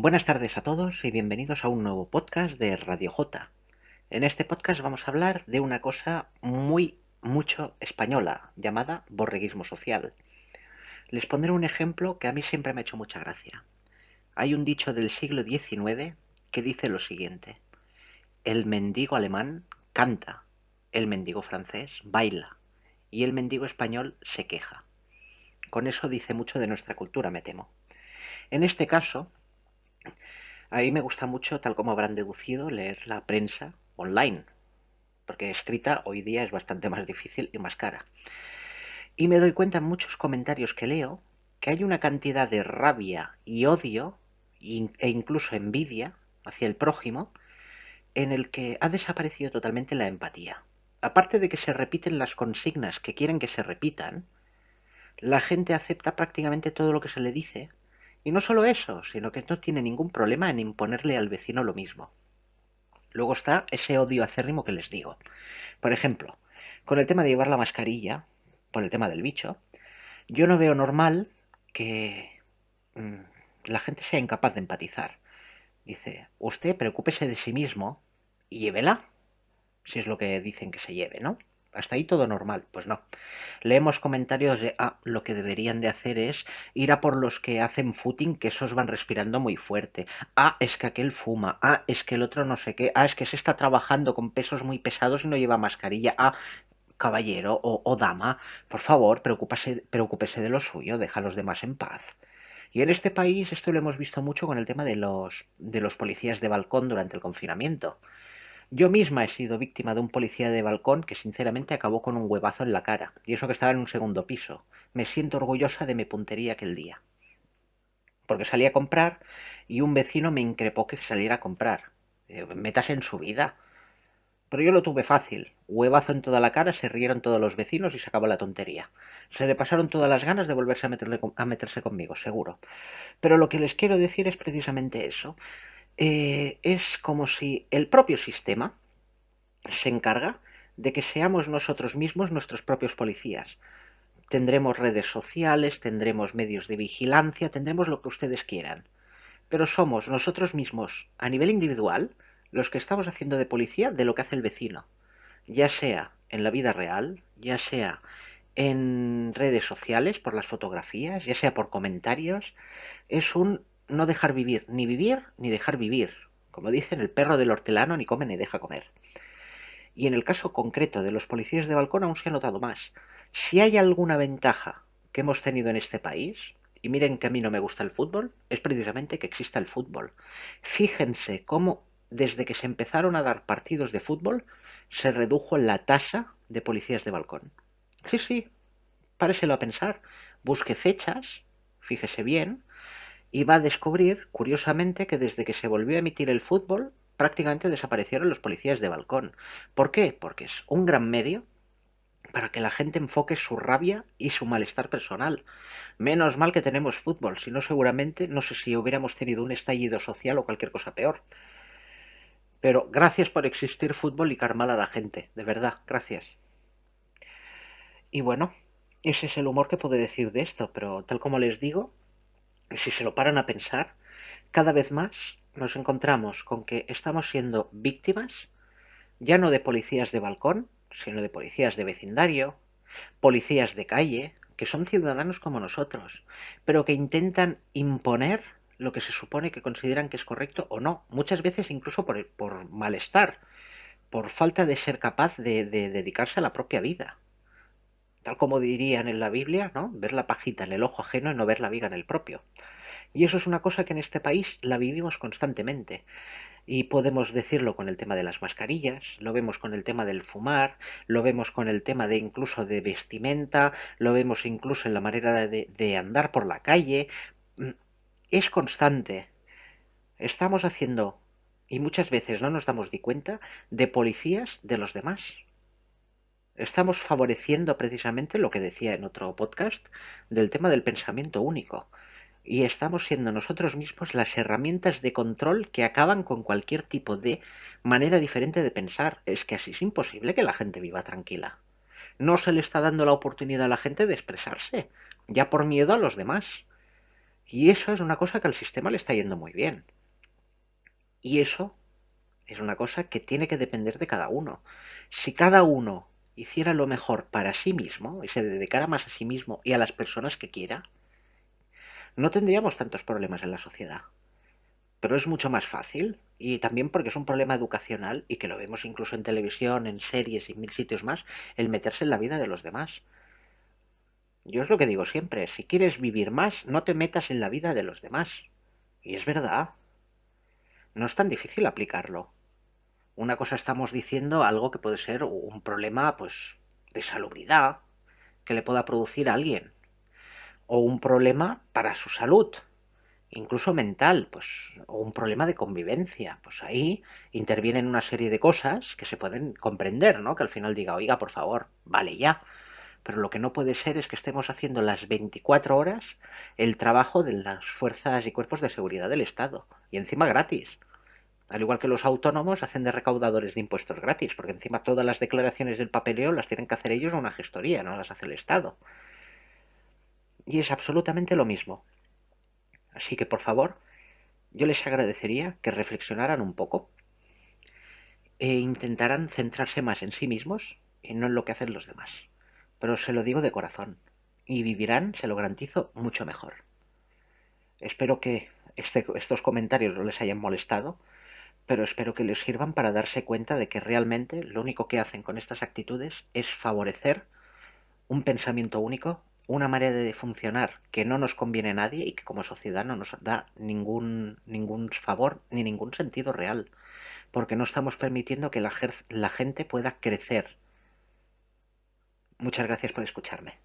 Buenas tardes a todos y bienvenidos a un nuevo podcast de Radio J. En este podcast vamos a hablar de una cosa muy, mucho española, llamada borreguismo social. Les pondré un ejemplo que a mí siempre me ha hecho mucha gracia. Hay un dicho del siglo XIX que dice lo siguiente. El mendigo alemán canta, el mendigo francés baila y el mendigo español se queja. Con eso dice mucho de nuestra cultura, me temo. En este caso, a mí me gusta mucho, tal como habrán deducido, leer la prensa online, porque escrita hoy día es bastante más difícil y más cara. Y me doy cuenta en muchos comentarios que leo que hay una cantidad de rabia y odio e incluso envidia hacia el prójimo en el que ha desaparecido totalmente la empatía. Aparte de que se repiten las consignas que quieren que se repitan, la gente acepta prácticamente todo lo que se le dice y no solo eso, sino que no tiene ningún problema en imponerle al vecino lo mismo. Luego está ese odio acérrimo que les digo. Por ejemplo, con el tema de llevar la mascarilla, por el tema del bicho, yo no veo normal que mm, la gente sea incapaz de empatizar. Dice, usted preocúpese de sí mismo y llévela, si es lo que dicen que se lleve, ¿no? Hasta ahí todo normal. Pues no. Leemos comentarios de, ah, lo que deberían de hacer es ir a por los que hacen footing, que esos van respirando muy fuerte. Ah, es que aquel fuma. Ah, es que el otro no sé qué. Ah, es que se está trabajando con pesos muy pesados y no lleva mascarilla. Ah, caballero o, dama, por favor, preocúpese, preocúpese de lo suyo, deja a los demás en paz. Y en este país esto lo hemos visto mucho con el tema de los, de los policías de balcón durante el confinamiento. Yo misma he sido víctima de un policía de balcón que sinceramente acabó con un huevazo en la cara, y eso que estaba en un segundo piso. Me siento orgullosa de mi puntería aquel día. Porque salí a comprar y un vecino me increpó que saliera a comprar. Eh, metas en su vida. Pero yo lo tuve fácil. Huevazo en toda la cara, se rieron todos los vecinos y se acabó la tontería. Se le pasaron todas las ganas de volverse a, a meterse conmigo, seguro. Pero lo que les quiero decir es precisamente eso. Eh, es como si el propio sistema se encarga de que seamos nosotros mismos nuestros propios policías. Tendremos redes sociales, tendremos medios de vigilancia, tendremos lo que ustedes quieran. Pero somos nosotros mismos, a nivel individual, los que estamos haciendo de policía de lo que hace el vecino. Ya sea en la vida real, ya sea en redes sociales por las fotografías, ya sea por comentarios, es un no dejar vivir, ni vivir ni dejar vivir. Como dicen, el perro del hortelano ni come ni deja comer. Y en el caso concreto de los policías de balcón aún se ha notado más. Si hay alguna ventaja que hemos tenido en este país, y miren que a mí no me gusta el fútbol, es precisamente que exista el fútbol. Fíjense cómo desde que se empezaron a dar partidos de fútbol se redujo la tasa de policías de balcón. Sí, sí, páreselo a pensar. Busque fechas, fíjese bien, y va a descubrir, curiosamente, que desde que se volvió a emitir el fútbol, prácticamente desaparecieron los policías de balcón. ¿Por qué? Porque es un gran medio para que la gente enfoque su rabia y su malestar personal. Menos mal que tenemos fútbol, si no seguramente no sé si hubiéramos tenido un estallido social o cualquier cosa peor. Pero gracias por existir fútbol y carmal a la gente, de verdad, gracias. Y bueno, ese es el humor que puedo decir de esto, pero tal como les digo, si se lo paran a pensar, cada vez más nos encontramos con que estamos siendo víctimas ya no de policías de balcón, sino de policías de vecindario, policías de calle, que son ciudadanos como nosotros, pero que intentan imponer lo que se supone que consideran que es correcto o no, muchas veces incluso por, por malestar, por falta de ser capaz de, de dedicarse a la propia vida tal como dirían en la Biblia, ¿no? Ver la pajita en el ojo ajeno y no ver la viga en el propio. Y eso es una cosa que en este país la vivimos constantemente. Y podemos decirlo con el tema de las mascarillas, lo vemos con el tema del fumar, lo vemos con el tema de incluso de vestimenta, lo vemos incluso en la manera de, de andar por la calle. Mm, es constante. Estamos haciendo, y muchas veces no nos damos ni cuenta, de policías de los demás estamos favoreciendo precisamente lo que decía en otro podcast del tema del pensamiento único. Y estamos siendo nosotros mismos las herramientas de control que acaban con cualquier tipo de manera diferente de pensar. Es que así es imposible que la gente viva tranquila. No se le está dando la oportunidad a la gente de expresarse, ya por miedo a los demás. Y eso es una cosa que al sistema le está yendo muy bien. Y eso es una cosa que tiene que depender de cada uno. Si cada uno hiciera lo mejor para sí mismo y se dedicara más a sí mismo y a las personas que quiera, no tendríamos tantos problemas en la sociedad. Pero es mucho más fácil y también porque es un problema educacional y que lo vemos incluso en televisión, en series y mil sitios más, el meterse en la vida de los demás. Yo es lo que digo siempre, si quieres vivir más, no te metas en la vida de los demás. Y es verdad. No es tan difícil aplicarlo. Una cosa estamos diciendo algo que puede ser un problema, pues, de salubridad que le pueda producir a alguien. O un problema para su salud, incluso mental, pues, o un problema de convivencia. Pues ahí intervienen una serie de cosas que se pueden comprender, ¿no? Que al final diga, oiga, por favor, vale ya pero lo que no puede ser es que estemos haciendo las 24 horas el trabajo de las fuerzas y cuerpos de seguridad del Estado, y encima gratis. Al igual que los autónomos hacen de recaudadores de impuestos gratis, porque encima todas las declaraciones del papeleo las tienen que hacer ellos a una gestoría, no las hace el Estado. Y es absolutamente lo mismo. Así que, por favor, yo les agradecería que reflexionaran un poco e intentaran centrarse más en sí mismos y no en lo que hacen los demás pero se lo digo de corazón, y vivirán, se lo garantizo, mucho mejor. Espero que este, estos comentarios no les hayan molestado, pero espero que les sirvan para darse cuenta de que realmente lo único que hacen con estas actitudes es favorecer un pensamiento único, una manera de funcionar que no nos conviene a nadie y que como sociedad no nos da ningún, ningún favor ni ningún sentido real, porque no estamos permitiendo que la, la gente pueda crecer Muchas gracias por escucharme.